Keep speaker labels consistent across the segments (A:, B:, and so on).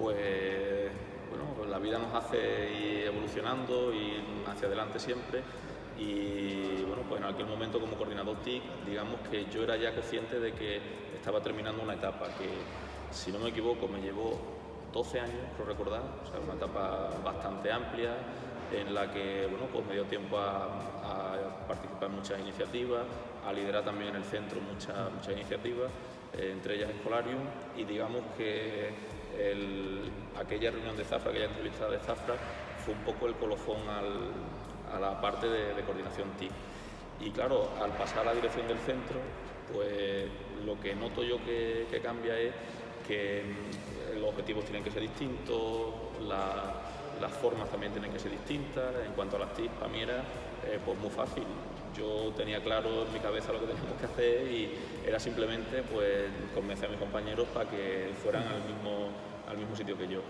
A: pues bueno, la vida nos hace ir evolucionando y hacia adelante siempre. Y bueno, pues en aquel momento como coordinador TIC, digamos que yo era ya consciente de que estaba terminando una etapa que, si no me equivoco, me llevó 12 años, creo recordar, o sea, una etapa bastante amplia en la que bueno, pues me dio tiempo a, participar en muchas iniciativas, a liderar también en el centro muchas, muchas iniciativas, eh, entre ellas Escolarium, y digamos que aquella reunión de Zafra, aquella entrevista de Zafra, fue un poco el colofón a la parte de, coordinación TIC. Y claro, al pasar a la dirección del centro, pues lo que noto yo que, cambia es que mm, los objetivos tienen que ser distintos, las formas también tienen que ser distintas. En cuanto a las TIC, para mí era eh, pues muy fácil. Yo tenía claro en mi cabeza lo que teníamos que hacer y era simplemente pues, convencer a mis compañeros para que fueran al mismo, al mismo sitio que yo.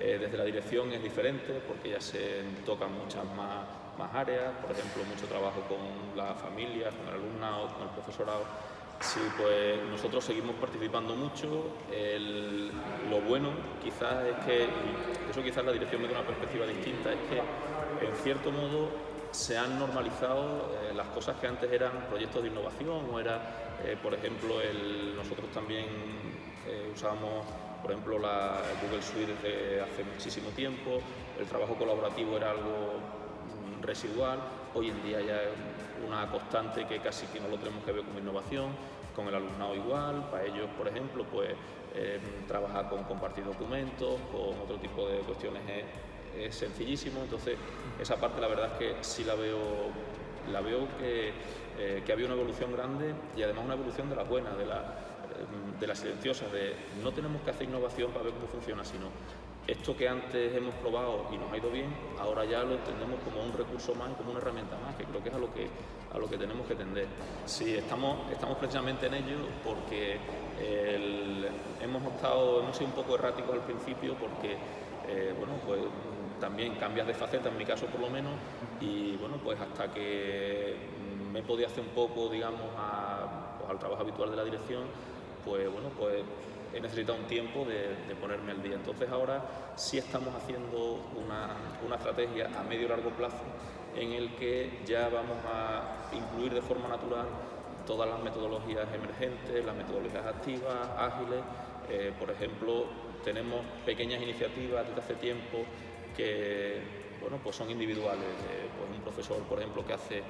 A: Eh, desde la dirección es diferente porque ya se tocan muchas más, más áreas, por ejemplo, mucho trabajo con las familias, con el alumnado, con el profesorado. Sí, pues nosotros seguimos participando mucho. lo bueno quizás es que, eso quizás la dirección da una perspectiva distinta, es que en cierto modo se han normalizado eh, las cosas que antes eran proyectos de innovación o era, eh, por ejemplo, el, nosotros también usábamos por ejemplo, la Google Suite desde hace muchísimo tiempo, el trabajo colaborativo era algo mm, residual, hoy en día ya es una constante que casi que no lo tenemos que ver como innovación, con el alumnado igual, para ellos, por ejemplo, pues em, trabajar con compartir documentos, con otro tipo de cuestiones es, sencillísimo, entonces esa parte la verdad es que sí la veo, la veo que, eh, que había una evolución grande y además una evolución de la buena, de la, de la silenciosa, de no tenemos que hacer innovación para ver cómo funciona, sino esto que antes hemos probado y nos ha ido bien, ahora ya lo entendemos como un recurso más, como una herramienta más, que creo que es a lo que, a lo que tenemos que tender. Sí, estamos, estamos precisamente en ello porque hemos, estado, hemos sido un poco erráticos al principio porque, eh, bueno, pues también cambias de faceta, en mi caso por lo menos, y bueno, pues hasta que me podía hacer un poco, digamos, pues al trabajo habitual de la dirección, pues bueno, pues he necesitado un tiempo de, ponerme al día. Entonces ahora sí estamos haciendo una, estrategia a medio y largo plazo en el que ya vamos a incluir de forma natural todas las metodologías emergentes, las metodologías activas, ágiles. Eh, por ejemplo, tenemos pequeñas iniciativas desde hace tiempo que bueno, pues son individuales. Pues un profesor, por ejemplo, que hace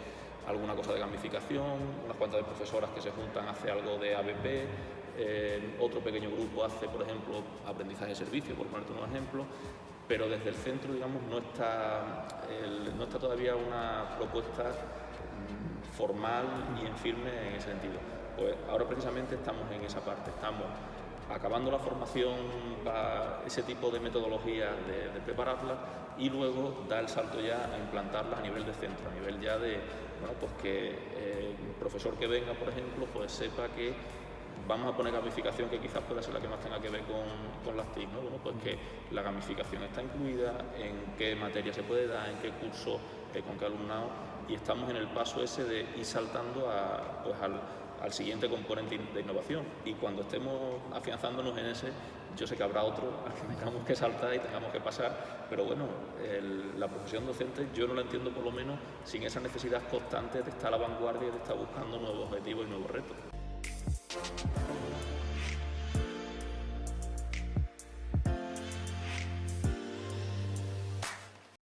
A: alguna cosa de gamificación, unas cuantas de profesoras que se juntan hace algo de ABP, otro pequeño grupo hace, por ejemplo, aprendizaje de servicio, por ponerte un ejemplo, pero desde el centro, digamos, no está, no está todavía una propuesta mm, formal y en firme en ese sentido. Pues ahora precisamente estamos en esa parte, estamos acabando la formación para ese tipo de metodologías, de, prepararla y luego dar el salto ya a implantarlas a nivel de centro, a nivel ya de, bueno, pues que el profesor que venga, por ejemplo, pues sepa que vamos a poner gamificación que quizás pueda ser la que más tenga que ver con, las TIC, ¿no? Bueno, pues que la gamificación está incluida, en qué materia se puede dar, en qué curso, eh, con qué alumnado, y estamos en el paso ese de ir saltando a, pues al siguiente componente de innovación y cuando estemos afianzándonos en ese, yo sé que habrá otro al que tengamos que saltar y tengamos que pasar, pero bueno, la profesión docente yo no la entiendo por lo menos sin esa necesidad constante de estar a la vanguardia y de estar buscando nuevos objetivos y nuevos retos.